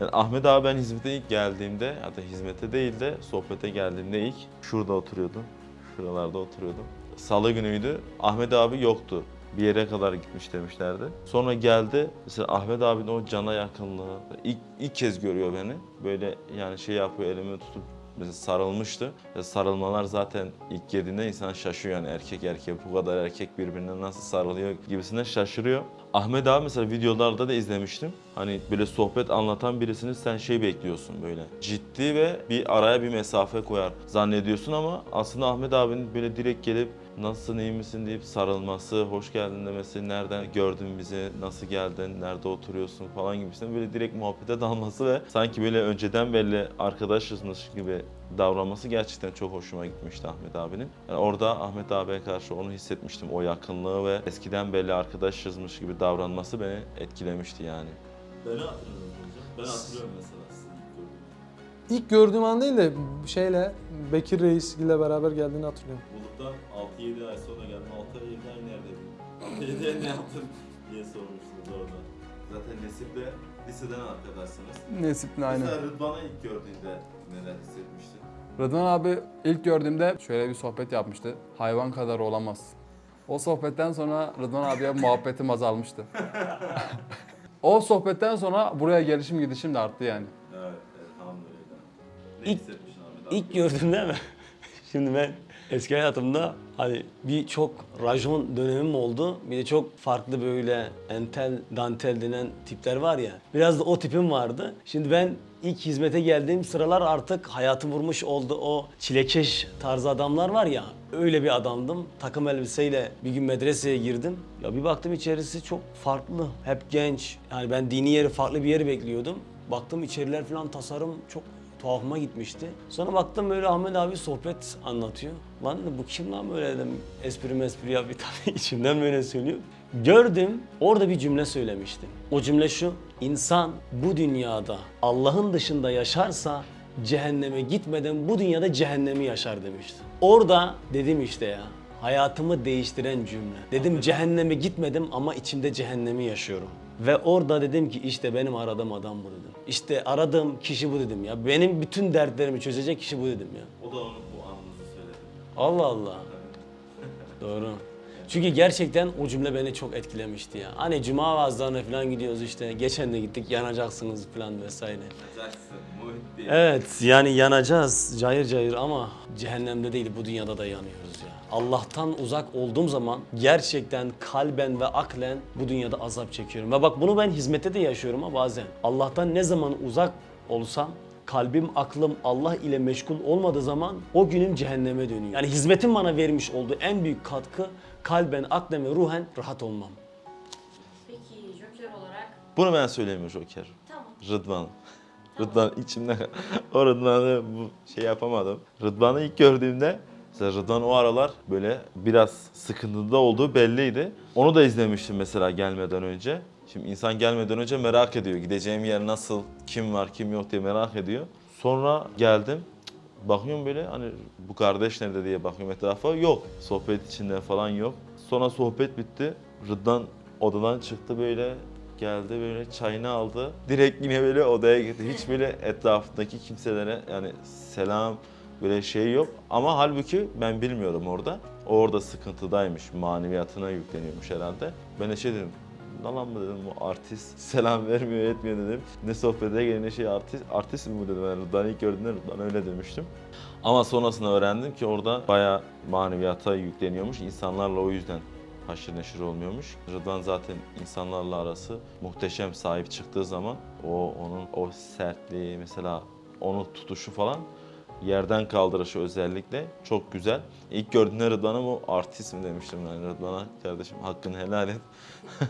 S1: Yani Ahmet abi ben hizmete ilk geldiğimde hatta hizmete değil de sohbete geldiğimde ilk şurada oturuyordum. Şuralarda oturuyordum. Salı günüydü. Ahmet abi yoktu. Bir yere kadar gitmiş demişlerdi. Sonra geldi. Mesela Ahmet abinin o cana yakınlığı. ilk, ilk kez görüyor beni. Böyle yani şey yapıyor elimi tutup mesela sarılmıştı. Ya sarılmalar zaten ilk girdiğinde insan şaşıyor yani erkek erkeğe bu kadar erkek birbirine nasıl sarılıyor gibisinden şaşırıyor. Ahmet abi mesela videolarda da izlemiştim. Hani böyle sohbet anlatan birisini sen şey bekliyorsun böyle. Ciddi ve bir araya bir mesafe koyar zannediyorsun ama aslında Ahmet abinin böyle direkt gelip nasılsın iyi misin? deyip sarılması, hoş geldin demesi, nereden gördün bizi, nasıl geldin, nerede oturuyorsun? falan gibisinden böyle direkt muhabbete dalması ve sanki böyle önceden belli arkadaşızmış gibi davranması gerçekten çok hoşuma gitmişti Ahmet abinin. Yani orada Ahmet abiye karşı onu hissetmiştim. O yakınlığı ve eskiden belli arkadaşızmış gibi davranması beni etkilemişti yani. Beni hatırlıyorum hocam. Ben hatırlıyorum mesela sizi
S8: İlk gördüğüm an değil de şeyle Bekir Reis ile beraber geldiğini hatırlıyorum.
S1: Bulut'tan 6-7 ay sonra geldim. 6 ay 7 ay neredeydin? 7 ay ne yaptın diye sormuştunuz orada. Zaten Nesip'le liseden arkadaşsınız.
S4: Nesip'le aynı.
S1: Mesela Rıdvan'ı ilk gördüğünde neler hissetmiştin?
S4: Rıdvan abi ilk gördüğümde şöyle bir sohbet yapmıştı. Hayvan kadar olamaz. O sohbetten sonra Rıdvan abiye muhabbetim azalmıştı. o sohbetten sonra buraya gelişim gidişim de arttı yani.
S1: Evet, elhamdülillah. Ne
S6: İlk-
S1: hissetmiştin Ahmet abi?
S6: İlk gördüğümde mi? Şimdi ben eski hayatımda hani bir çok rajon dönemim oldu. Bir de çok farklı böyle entel, dantel denen tipler var ya. Biraz da o tipim vardı. Şimdi ben ilk hizmete geldiğim sıralar artık hayatı vurmuş oldu o çilekeş tarzı adamlar var ya. Öyle bir adamdım. Takım elbiseyle bir gün medreseye girdim. Ya bir baktım içerisi çok farklı. Hep genç. Yani ben dini yeri farklı bir yeri bekliyordum. Baktım içeriler falan tasarım çok tuhafıma gitmişti. Sonra baktım böyle Ahmet abi sohbet anlatıyor. Lan bu kim lan böyle dedim. Espri mespri yapıyor tabii içimden böyle söylüyor. Gördüm orada bir cümle söylemişti. O cümle şu. İnsan bu dünyada Allah'ın dışında yaşarsa cehenneme gitmeden bu dünyada cehennemi yaşar demişti. Orada dedim işte ya hayatımı değiştiren cümle. Dedim cehenneme gitmedim ama içimde cehennemi yaşıyorum. Ve orada dedim ki işte benim aradığım adam bu dedim. İşte aradığım kişi bu dedim ya. Benim bütün dertlerimi çözecek kişi bu dedim ya.
S1: O da onu bu anınızı söyledi.
S6: Allah Allah. Doğru. Çünkü gerçekten o cümle beni çok etkilemişti ya. Hani cuma vaazlarına falan gidiyoruz işte. Geçen de gittik yanacaksınız falan vesaire.
S1: Jackson, Muhit diye.
S6: Evet yani yanacağız cayır cayır ama cehennemde değil bu dünyada da yanıyoruz ya. Allah'tan uzak olduğum zaman gerçekten kalben ve aklen bu dünyada azap çekiyorum. Ve bak bunu ben hizmette de yaşıyorum ha bazen. Allah'tan ne zaman uzak olsam kalbim, aklım Allah ile meşgul olmadığı zaman o günüm cehenneme dönüyor. Yani hizmetin bana vermiş olduğu en büyük katkı kalben, aklen ve ruhen rahat olmam.
S7: Peki Joker olarak
S1: Bunu ben söyleyeyim Joker.
S7: tamam.
S1: Rıdvan. Rıdvan içimde o Rıdvan'ı bu şey yapamadım. Rıdvan'ı ilk gördüğümde mesela Rıdvan o aralar böyle biraz sıkıntıda olduğu belliydi. Onu da izlemiştim mesela gelmeden önce. Şimdi insan gelmeden önce merak ediyor. Gideceğim yer nasıl, kim var, kim yok diye merak ediyor. Sonra geldim. Bakıyorum böyle hani bu kardeş nerede diye bakıyorum etrafa. Yok. Sohbet içinde falan yok. Sonra sohbet bitti. Rıdvan odadan çıktı böyle geldi böyle çayını aldı. Direkt yine böyle odaya gitti. Hiç böyle etrafındaki kimselere yani selam böyle şey yok. Ama halbuki ben bilmiyorum orada. Orada sıkıntıdaymış. Maneviyatına yükleniyormuş herhalde. Ben de şey dedim. Ne lan mı dedim bu artist selam vermiyor etmiyor dedim. Ne sohbete gelene şey artist, artist mi bu dedim. Ben Rıdvan'ı ilk gördüğümde Rıdvan öyle demiştim. Ama sonrasında öğrendim ki orada bayağı maneviyata yükleniyormuş. İnsanlarla o yüzden haşır neşir olmuyormuş. Rıdvan zaten insanlarla arası muhteşem sahip çıktığı zaman o onun o sertliği mesela onu tutuşu falan yerden kaldırışı özellikle çok güzel. İlk gördüğümde Rıdvan'a bu artist mi demiştim yani Rıdvan'a kardeşim hakkını helal et.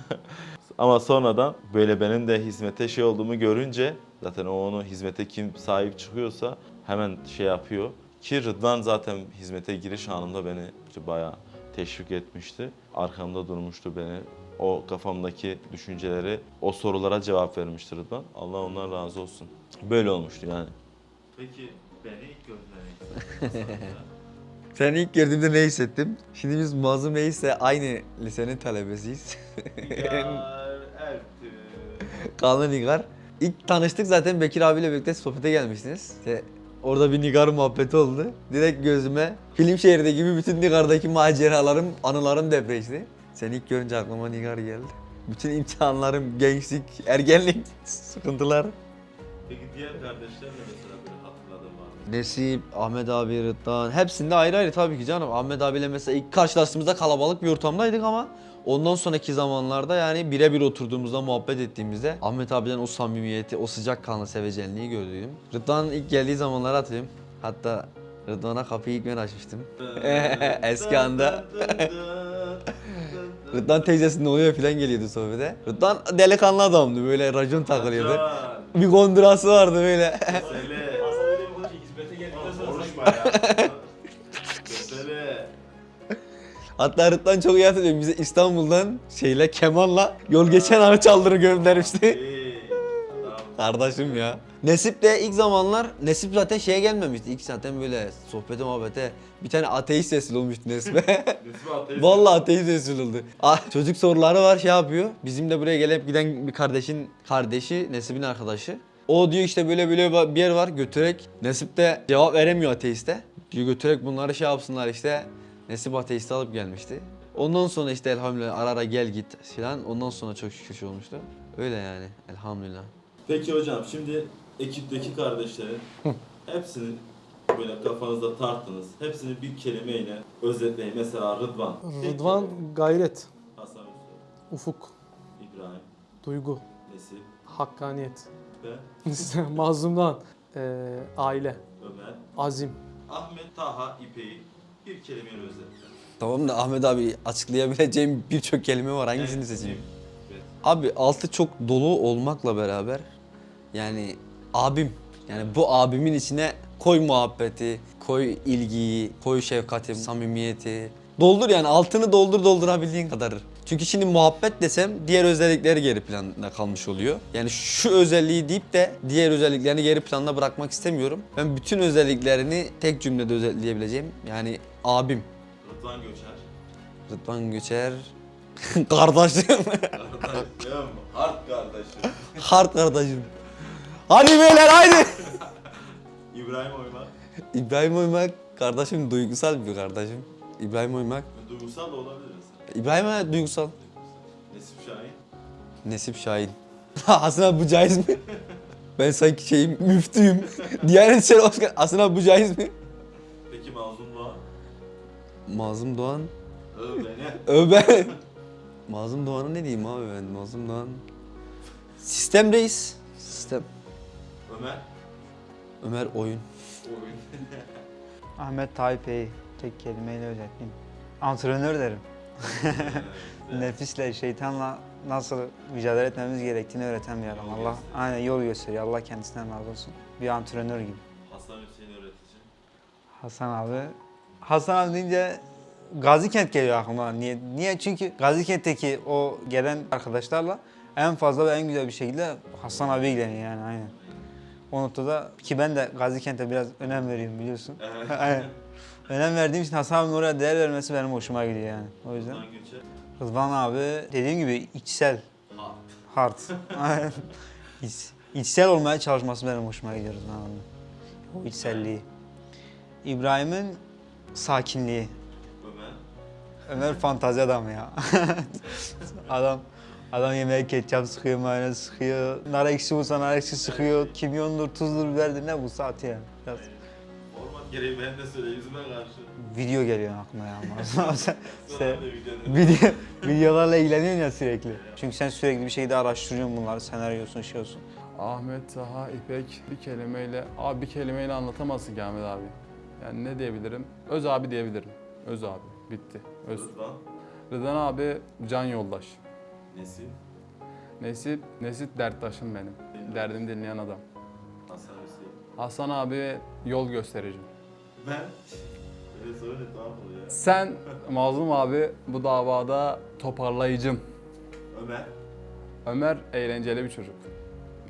S1: Ama sonradan böyle benim de hizmete şey olduğumu görünce zaten o onu hizmete kim sahip çıkıyorsa hemen şey yapıyor. Ki Rıdvan zaten hizmete giriş anında beni işte bayağı teşvik etmişti. Arkamda durmuştu beni. O kafamdaki düşünceleri, o sorulara cevap vermişti Rıdvan. Allah ondan razı olsun. Böyle olmuştu yani. Peki Beni ilk.
S9: Seni ilk gördüğümde ne hissettim? Şimdi biz Mazlum Reis'le aynı lisenin talebesiyiz. Kanlı Nigar. İlk tanıştık zaten Bekir abiyle birlikte sohbete gelmiştiniz. İşte orada bir Nigar muhabbeti oldu. Direkt gözüme film şehirde gibi bütün Nigar'daki maceralarım, anılarım depreşti. Seni ilk görünce aklıma Nigar geldi. Bütün imtihanlarım, gençlik, ergenlik, sıkıntılar.
S1: Peki diğer kardeşler de mesela böyle hatırladığın var mı?
S9: Nesip, Ahmet abi, Rıdvan hepsinde ayrı ayrı tabii ki canım. Ahmet abiyle mesela ilk karşılaştığımızda kalabalık bir ortamdaydık ama ondan sonraki zamanlarda yani birebir oturduğumuzda muhabbet ettiğimizde Ahmet abiden o samimiyeti, o sıcakkanlı sevecenliği gördüm. Rıdvan'ın ilk geldiği zamanları hatırlıyorum. Hatta Rıdvan'a kapıyı ilk ben açmıştım. Eski anda. Rıdvan teyzesinin oluyor falan geliyordu sohbete. Rıdvan delikanlı adamdı böyle racon takılıyordu. Bir kondurası vardı böyle.
S1: Mesele. Konuşma ya. Mesele.
S9: Hatta Rıdvan çok iyi hatırlıyorum. Bize İstanbul'dan şeyle kemanla yol geçen anı çaldırı göndermişti.
S1: Adam.
S9: Kardeşim ya. Nesip de ilk zamanlar Nesip zaten şeye gelmemişti. İlk zaten böyle sohbete muhabbete bir tane ateist sesli olmuştu Nesip'e.
S1: Nesmi ateist.
S9: Vallahi ateist sesli oldu. Ah, çocuk soruları var şey yapıyor. Bizim de buraya gelip giden bir kardeşin kardeşi Nesip'in arkadaşı. O diyor işte böyle böyle bir yer var götürerek. Nesip de cevap veremiyor ateiste. Diyor götürerek bunları şey yapsınlar işte. Nesip ateisti alıp gelmişti. Ondan sonra işte elhamdülillah ara ara gel git filan. Ondan sonra çok şükür şey olmuştu. Öyle yani elhamdülillah.
S1: Peki hocam şimdi ekipteki kardeşlerin hepsini böyle kafanızda tarttınız. Hepsini bir kelimeyle özetleyin. Mesela Rıdvan.
S8: Rıdvan gayret,
S1: Hasan
S8: ufuk,
S1: İbrahim,
S8: duygu,
S1: Nesip
S8: hakkaniyet,
S1: ve
S8: mazlumdan, eee, aile,
S1: Ömer.
S8: azim.
S1: Ahmet, Taha, İpek'i bir kelimeyle özetle.
S9: Tamam da Ahmet abi açıklayabileceğim birçok kelime var. Hangisini
S1: Evet,
S9: seçeyim?
S1: evet.
S9: Abi altı çok dolu olmakla beraber yani abim yani bu abimin içine koy muhabbeti, koy ilgiyi, koy şefkati, samimiyeti. Doldur yani altını doldur doldurabildiğin kadar. Çünkü şimdi muhabbet desem diğer özellikleri geri planda kalmış oluyor. Yani şu özelliği deyip de diğer özelliklerini geri planda bırakmak istemiyorum. Ben bütün özelliklerini tek cümlede özetleyebileceğim. Yani abim,
S1: Rıdvan Göçer.
S9: Rıdvan Göçer, kardeşim,
S1: Kardeşim, hard kardeşim.
S9: hard kardeşim. Hadi beyler haydi.
S1: İbrahim Oymak.
S9: İbrahim Oymak kardeşim duygusal bir kardeşim. İbrahim Oymak.
S1: Duygusal da olabilir.
S9: İbrahim Oymak duygusal.
S1: Nesip Şahin.
S9: Nesip Şahin. Hasan abi bu caiz mi? ben sanki şeyim müftüyüm. Diyanet İşleri Başkanı. Hasan abi bu caiz mi?
S1: Peki Mazlum Doğan.
S9: Mazlum Doğan.
S1: Öv beni.
S9: Öv ben. Mazlum Doğan'a ne diyeyim abi ben? Mazlum Doğan. Sistem reis. Sistem.
S1: Ömer.
S9: Ömer oyun.
S1: Oyun.
S3: Ahmet Tayyip'i tek kelimeyle özetleyeyim. Antrenör derim. Nefisle, şeytanla nasıl mücadele etmemiz gerektiğini öğreten bir adam.
S1: Yol
S3: Allah
S1: gösteriyor.
S3: aynen yol gösteriyor. Allah kendisinden razı olsun. Bir antrenör gibi.
S1: Hasan Hüseyin öğretici.
S3: Hasan abi. Hasan abi deyince Gazikent geliyor aklıma. Niye? Niye? Çünkü Gazikent'teki o gelen arkadaşlarla en fazla ve en güzel bir şekilde Hasan abi ilgileniyor yani aynen. O noktada ki ben de Gazikent'e biraz önem veriyorum biliyorsun. aynen. Önem verdiğim için Hasan abinin oraya değer vermesi benim hoşuma gidiyor yani. O yüzden.
S1: Rıdvan
S3: abi dediğim gibi içsel,
S1: Hard.
S3: hard. İç, içsel olmaya çalışması benim hoşuma gidiyor Rıdvan abi. O içselliği. İbrahim'in sakinliği.
S1: Ömer.
S3: Ömer fantazi adam ya. adam adam yemeğe ketçap sıkıyor, mayonez sıkıyor. Nar ekşi bulsa nar ekşi sıkıyor. Kimyondur, tuzdur, biberdir ne bu saati yani. Biraz
S1: Format gereği ben de söyle yüzüme karşı.
S3: video geliyor aklıma ya. sen, sen video, videolarla ilgileniyorsun ya sürekli. Çünkü sen sürekli bir şeyde araştırıyorsun bunları, senaryosunu, şey olsun.
S4: Ahmet, Taha, İpek bir kelimeyle, abi bir kelimeyle anlatamazsın ki Ahmet abi. Yani ne diyebilirim? Öz abi diyebilirim. Öz abi. Bitti. Öz.
S1: Rıdvan.
S4: Rıdvan abi can yoldaş.
S1: Nesip.
S4: Nesip, Nesip derttaşım benim. Derdimi dinleyen adam.
S1: Hasan Hüseyin.
S4: Hasan abi yol gösterici.
S1: Ben. Öyle söyle tamam mı ya?
S4: Sen Mazlum abi bu davada toparlayıcım.
S1: Ömer.
S4: Ömer eğlenceli bir çocuk.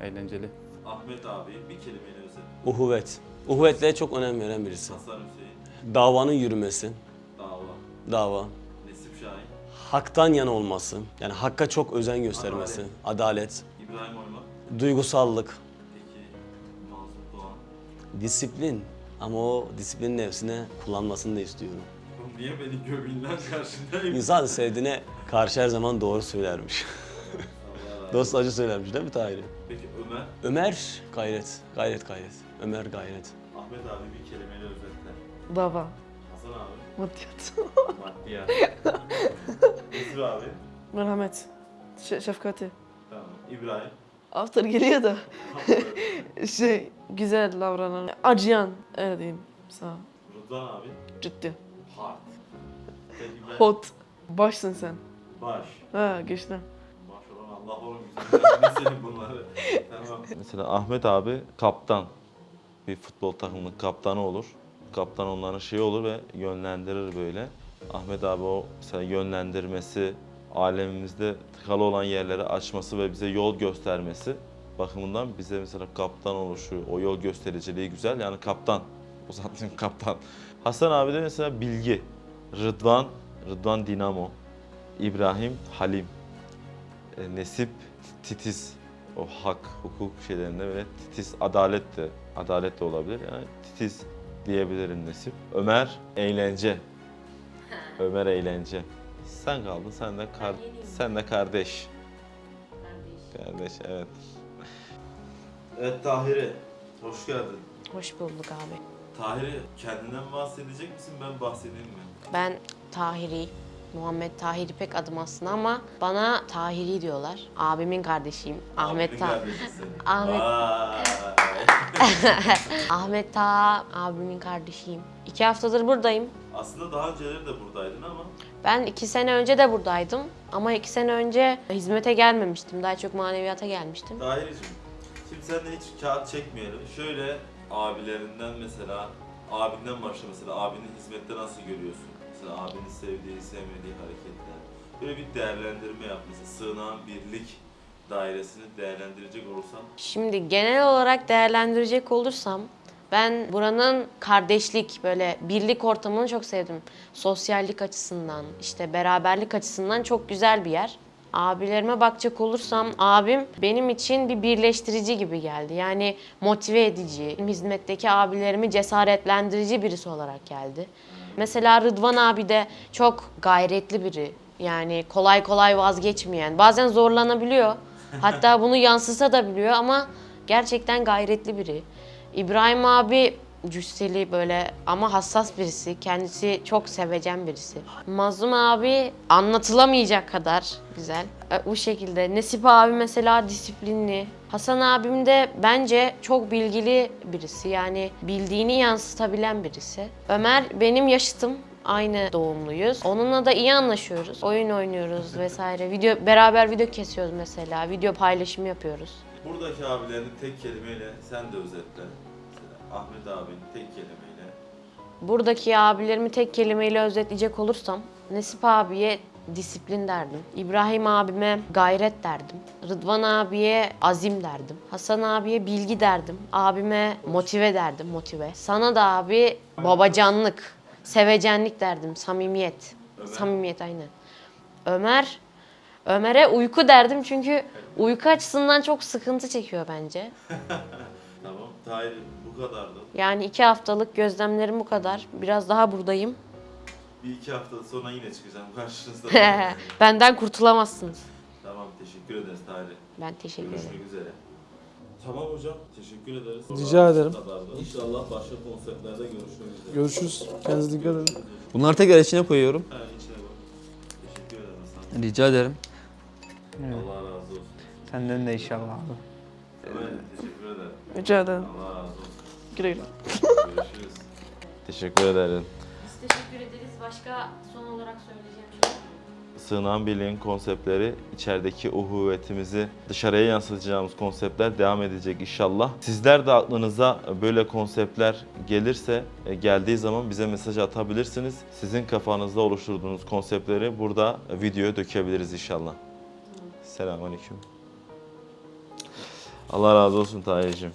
S4: Eğlenceli.
S1: Ahmet abi bir kelimeyle özetle.
S6: Uhuvvet. Uhuvvetliğe çok önem veren birisi.
S1: Hasan Hüseyin,
S6: Davanın yürümesi,
S1: Dava,
S6: dava. Haktan yana olması, yani hakka çok özen göstermesi, adalet,
S1: İbrahim Oymak,
S6: duygusallık,
S1: peki Mazlum Doğan.
S6: disiplin. Ama o disiplinin nefsine kullanmasını da istiyorum.
S1: Oğlum niye beni göbeğinden karşındayım?
S6: İnsan sevdiğine karşı her zaman doğru söylermiş. Dost acı söylermiş değil mi Tahir'im?
S1: Peki Ömer,
S6: Ömer gayret, gayret gayret. Ömer gayret.
S1: Ahmet abi bir kelimeyle özetle.
S5: Baba.
S1: Hasan abi,
S5: Maddiyat.
S1: maddiyat. Nesip abi,
S5: Merhamet. Ş- şefkati.
S1: tamam. İbrahim,
S5: After geliyor da. şey güzel davranan. Acıyan. Öyle diyeyim. Sağ ol.
S1: Rıdvan abi,
S5: Ciddi.
S1: hard. Peki ben,
S5: Hot. Başsın sen.
S1: baş.
S5: Ha güçlü.
S1: Maşallah Allah oğlum güzel. Ne senin bunları? tamam. Mesela Ahmet abi kaptan. Bir futbol takımının kaptanı olur. Kaptan onların şeyi olur ve yönlendirir böyle. Ahmet abi o mesela yönlendirmesi, alemimizde tıkalı olan yerleri açması ve bize yol göstermesi bakımından bize mesela kaptan oluşu, o yol göstericiliği güzel. Yani kaptan, uzattığım kaptan. Hasan abi de mesela bilgi. Rıdvan, Rıdvan Dinamo. İbrahim Halim. E, Nesip titiz. O hak, hukuk şeylerinde böyle titiz, adalet de, adalet de olabilir. Yani titiz diyebilirim Nesip. Ömer eğlence. Ömer eğlence. Sen kaldın, sen de kar, sen de kardeş. Kardeş, evet. Evet Tahiri, hoş geldin.
S7: Hoş bulduk abi.
S1: Tahiri, kendinden bahsedecek misin, ben bahsedeyim mi?
S7: Ben Tahiri, Muhammed Tahir İpek adım aslında ama bana Tahiri diyorlar. Abimin kardeşiyim. Ahmet Ta. Ahmet-. Ahmet Ta abimin kardeşiyim. İki haftadır buradayım.
S1: Aslında daha önceleri de buradaydın ama
S7: Ben iki sene önce de buradaydım. Ama iki sene önce hizmete gelmemiştim. Daha çok maneviyata gelmiştim.
S1: Tahir'cim, şimdi seninle hiç kağıt çekmeyelim. Şöyle abilerinden mesela, abinden başla mesela, abinin hizmette nasıl görüyorsun? Mesela abinin sevdiği, sevmediği hareketler. Böyle bir değerlendirme yap mesela, sığınağın birlik dairesini değerlendirecek olursan.
S7: Şimdi genel olarak değerlendirecek olursam ben buranın kardeşlik böyle birlik ortamını çok sevdim. Sosyallik açısından, işte beraberlik açısından çok güzel bir yer. Abilerime bakacak olursam abim benim için bir birleştirici gibi geldi. Yani motive edici, hizmetteki abilerimi cesaretlendirici birisi olarak geldi. Mesela Rıdvan abi de çok gayretli biri. Yani kolay kolay vazgeçmeyen. Bazen zorlanabiliyor. Hatta bunu yansısa da biliyor ama gerçekten gayretli biri. İbrahim abi cüsseli böyle ama hassas birisi. Kendisi çok sevecen birisi. Mazlum abi anlatılamayacak kadar güzel. E, Bu şekilde. Nesip abi mesela disiplinli. Hasan abim de bence çok bilgili birisi. Yani bildiğini yansıtabilen birisi. Ömer benim yaşıtım. Aynı doğumluyuz. Onunla da iyi anlaşıyoruz. Oyun oynuyoruz vesaire. Video beraber video kesiyoruz mesela. Video paylaşımı yapıyoruz.
S1: Buradaki abilerini tek kelimeyle sen de özetle. Mesela Ahmet abinin tek kelimeyle.
S7: Buradaki abilerimi tek kelimeyle özetleyecek olursam Nesip abiye disiplin derdim. İbrahim abime gayret derdim. Rıdvan abiye azim derdim. Hasan abiye bilgi derdim. Abime motive derdim, motive. Sana da abi babacanlık, sevecenlik derdim, samimiyet. Samimiyet aynen. Ömer, Ömer'e uyku derdim çünkü uyku açısından çok sıkıntı çekiyor bence.
S1: Tamam, Tahir bu kadardı.
S7: Yani iki haftalık gözlemlerim bu kadar. Biraz daha buradayım.
S1: Bir iki hafta sonra yine çıkacağım karşınızda.
S7: Benden kurtulamazsınız.
S1: tamam, teşekkür ederiz Tahir.
S7: Ben teşekkür ederim.
S1: Görüşmek üzere. Tamam hocam, teşekkür ederiz.
S8: Rica ederim.
S1: Bu kadardı. İnşallah başka konseptlerde görüşmek üzere.
S8: Görüşürüz. Kendinize dikkat edin.
S9: Bunları tekrar içine koyuyorum.
S1: Ha, içine bak. Teşekkür ederim Hasan.
S9: Rica ederim.
S3: Evet.
S1: Allah razı olsun.
S3: Senden de inşallah abi.
S1: Evet, teşekkür ederim.
S5: Rica ederim.
S1: Allah razı olsun.
S5: Güle güle.
S1: Görüşürüz. teşekkür ederim.
S7: Biz teşekkür ederiz. Başka son olarak söyleyeceğim şey
S1: Sığınan Birliği'nin konseptleri, içerideki uhuvvetimizi dışarıya yansıtacağımız konseptler devam edecek inşallah. Sizler de aklınıza böyle konseptler gelirse, e, geldiği zaman bize mesaj atabilirsiniz. Sizin kafanızda oluşturduğunuz konseptleri burada videoya dökebiliriz inşallah. Selamünaleyküm. Allah razı olsun Tahir'cim.